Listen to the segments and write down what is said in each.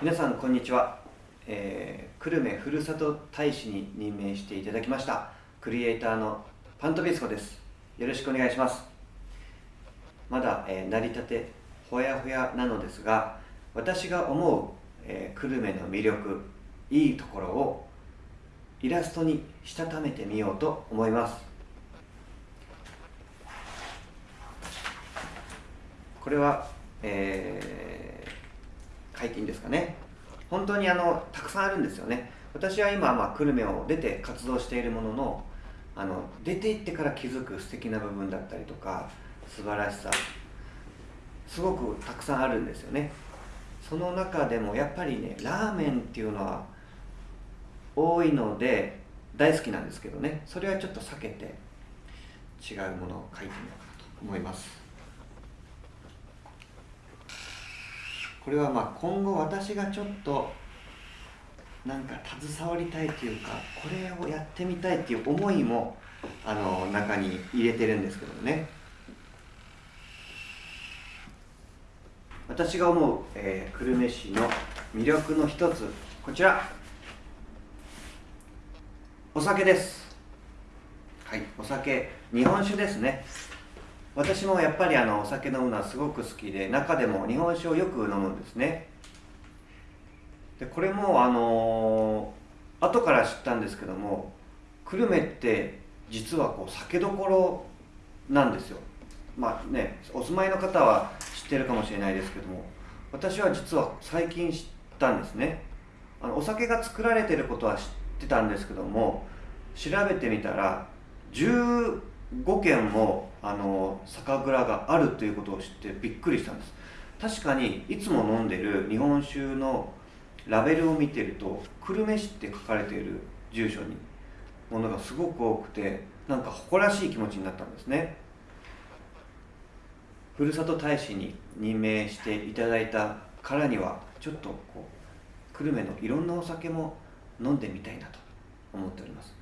皆さんこんにちは、えー、久留米ふるさと大使に任命していただきました。クリエイターのパントビスコです。よろしくお願いします。まだ、えー、成り立てほやほやなのですが私が思う、えー、久留米の魅力いいところをイラストにしたためてみようと思います。これは、えー、解禁ですかね。本当にあのたくさんあるんですよね。私は今、まあ、久留米を出て活動しているもののあの出て行ってから気づく素敵な部分だったりとか素晴らしさすごくたくさんあるんですよね。その中でもやっぱりねラーメンっていうのは多いので大好きなんですけどね。それはちょっと避けて違うものを書いてみようかなと思います。これはまあ今後私がちょっとなんか携わりたいというかこれをやってみたいっていう思いもあの中に入れてるんですけどね。私が思う、えー、久留米市の魅力の一つこちら。お酒です。はいお酒。日本酒ですね。私もやっぱりあのお酒飲むのはすごく好きで中でも日本酒をよく飲むんですね。でこれもあの、後から知ったんですけども久留米って実はこう酒どころなんですよ。まあねお住まいの方は知ってるかもしれないですけども私は実は最近知ったんですね。あのお酒が作られてることは知ってたんですけども調べてみたら5軒もあの酒蔵があるということを知ってびっくりしたんです。確かにいつも飲んでる日本酒のラベルを見てると久留米市って書かれている住所にものがすごく多くてなんか誇らしい気持ちになったんですね。ふるさと大使に任命していただいたからにはちょっとこう久留米のいろんなお酒も飲んでみたいなと思っております。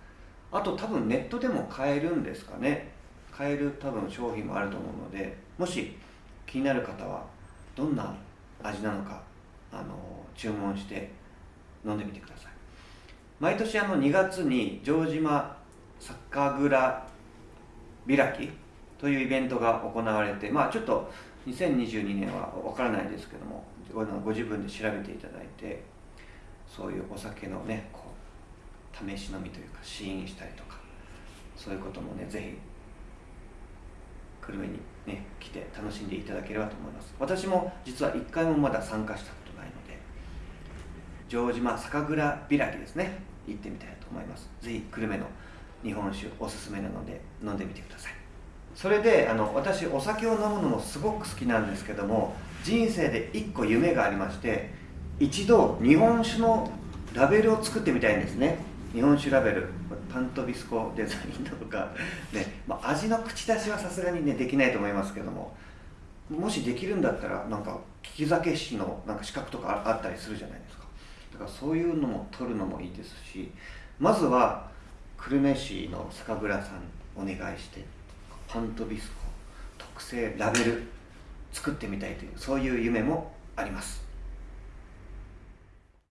あと多分ネットでも買えるんですかね。買える多分商品もあると思うのでもし気になる方はどんな味なのかあの注文して飲んでみてください。毎年あの2月に城島酒蔵開きというイベントが行われてまあちょっと2022年は分からないですけどもご自分で調べていただいてそういうお酒のねこう試し飲みというか試飲したりとかそういうこともねぜひ久留米にね来て楽しんでいただければと思います。私も実は1回もまだ参加したことないので城島酒蔵開きですね行ってみたいと思います。ぜひ久留米の日本酒おすすめなので飲んでみてください。それであの私お酒を飲むのもすごく好きなんですけども人生で1個夢がありまして一度日本酒のラベルを作ってみたいんですね。日本酒ラベルパントビスコデザインとか、ねまあ、味の口出しはさすがにねできないと思いますけどももしできるんだったらなんか利き酒師のなんか資格とかあったりするじゃないですか。だからそういうのも取るのもいいですしまずは久留米市の酒蔵さんお願いしてパントビスコ特製ラベル作ってみたいというそういう夢もあります。